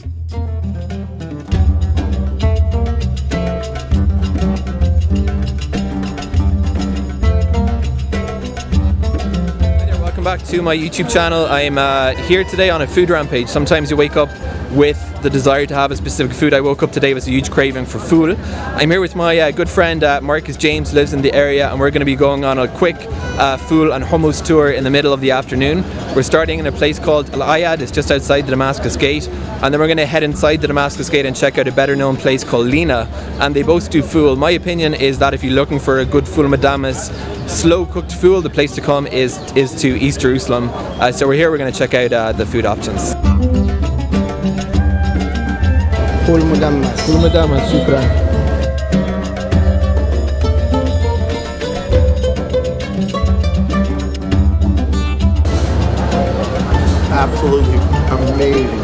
Welcome back to my YouTube channel. I'm uh, here today on a food rampage. Sometimes you wake up with the desire to have a specific food. I woke up today with a huge craving for food. I'm here with my uh, good friend uh, Marcus James, lives in the area, and we're going to be going on a quick uh, food and hummus tour in the middle of the afternoon. We're starting in a place called Al Ayad, it's just outside the Damascus Gate, and then we're going to head inside the Damascus Gate and check out a better known place called Lina, and they both do fool. My opinion is that if you're looking for a good fool madamas, slow cooked fool, the place to come is is to East Jerusalem. Uh, so we're here, we're going to check out uh, the food options. فول مدمس فول مدامس شكرا absolutely amazing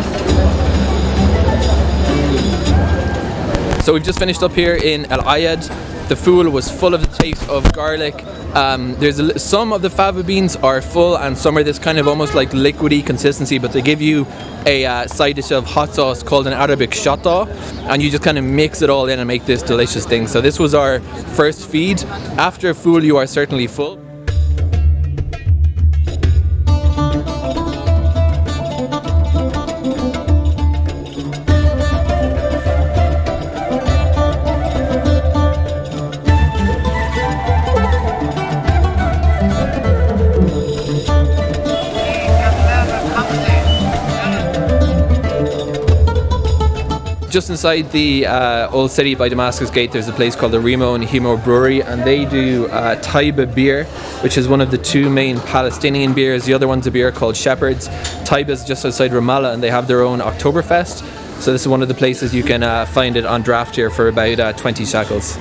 So we've just finished up here in Al Ayad. The fool was full of the taste of garlic. Um, there's a, some of the fava beans are full and some are this kind of almost like liquidy consistency, but they give you a uh, side dish of hot sauce called an Arabic shatta, and you just kind of mix it all in and make this delicious thing. So this was our first feed. After a fool, you are certainly full. Just inside the uh, old city by Damascus Gate, there's a place called the Remo and Hemo Brewery, and they do uh, Taybeh beer, which is one of the two main Palestinian beers. The other one's a beer called Shepherd's. Taybeh is just outside Ramallah, and they have their own Oktoberfest. So this is one of the places you can uh, find it on draft here for about uh, 20 shekels.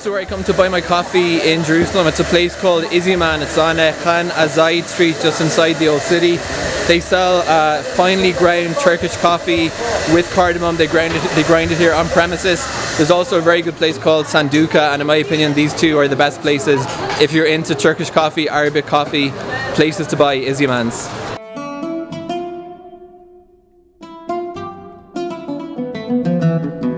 This is where I come to buy my coffee in Jerusalem. It's a place called Izhiman. It's on uh, Khan Azaid Street, just inside the old city. They sell uh, finely ground Turkish coffee with cardamom. They grind it. They grind it here on premises. There's also a very good place called Sanduka, and in my opinion, these two are the best places if you're into Turkish coffee, Arabic coffee. Places to buy Izhiman's. It's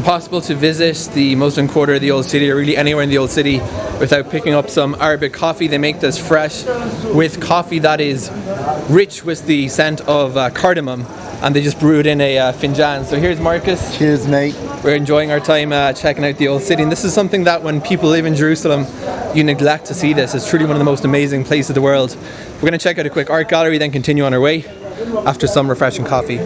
impossible to visit the Muslim quarter of the old city or really anywhere in the old city without picking up some Arabic coffee. They make this fresh with coffee that is rich with the scent of uh, cardamom and they just brew it in a uh, finjan. So here's Marcus. cheers mate We're enjoying our time uh, checking out the old city and this is something that when people live in Jerusalem you neglect to see this. It's truly one of the most amazing places in the world. We're going to check out a quick art gallery then continue on our way after some refreshing coffee.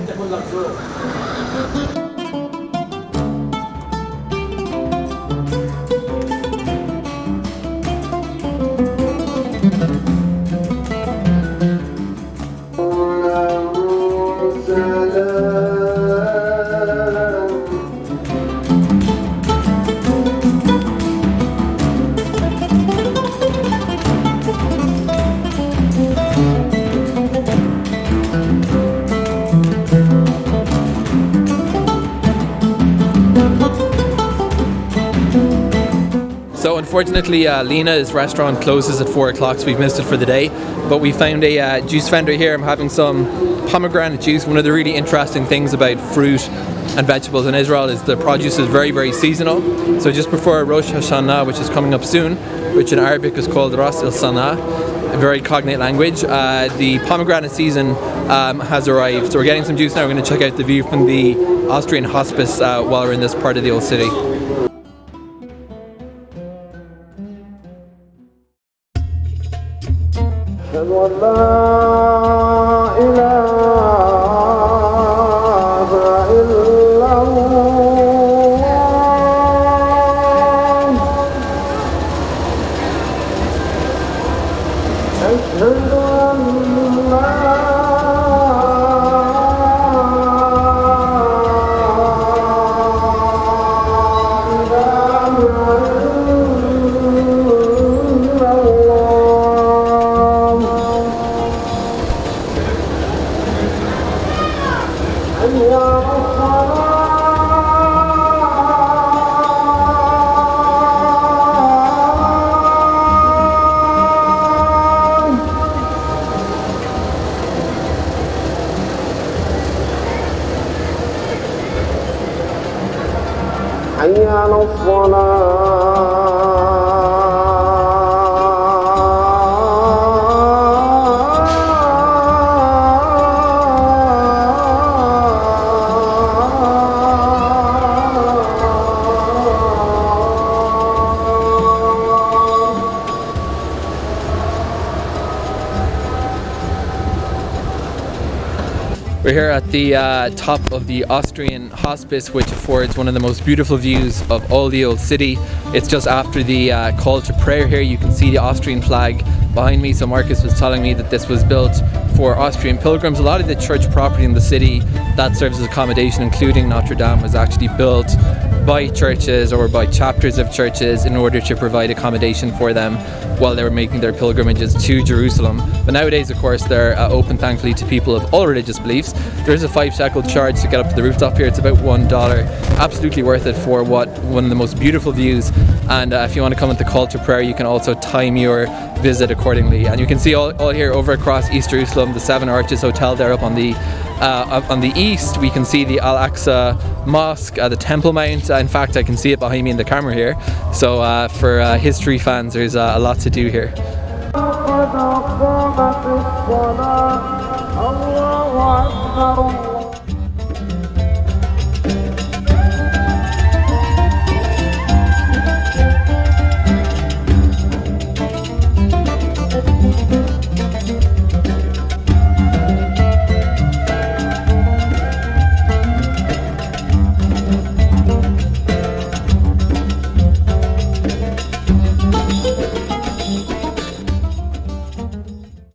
Unfortunately, uh, Lina's restaurant closes at four o'clock, so we've missed it for the day. But we found a uh, juice vendor here. I'm having some pomegranate juice. One of the really interesting things about fruit and vegetables in Israel is the produce is very, very seasonal. So just before Rosh Hashanah, which is coming up soon, which in Arabic is called Ras el Sana, a very cognate language, uh, the pomegranate season um, has arrived. So we're getting some juice now. We're going to check out the view from the Austrian hospice uh, while we're in this part of the old city. حي على We're here at the uh, top of the Austrian Hospice, which affords one of the most beautiful views of all the old city. It's just after the uh, call to prayer here. You can see the Austrian flag behind me. So Marcus was telling me that this was built for Austrian pilgrims. A lot of the church property in the city that serves as accommodation, including Notre Dame, was actually built by churches or by chapters of churches in order to provide accommodation for them while they were making their pilgrimages to Jerusalem. But nowadays, of course, they're uh, open thankfully to people of all religious beliefs. There is a five shekel charge to get up to the rooftop here. It's about one dollar. Absolutely worth it for what one of the most beautiful views. And uh, if you want to come at the call to prayer, you can also time your visit accordingly. And you can see all, all here over across East Jerusalem, the Seven Arches Hotel there up on the uh, on the east. We can see the Al Aqsa Mosque, uh, the Temple Mount. Uh, in fact, I can see it behind me in the camera here. So uh, for uh, history fans, there's uh, a lot to do here.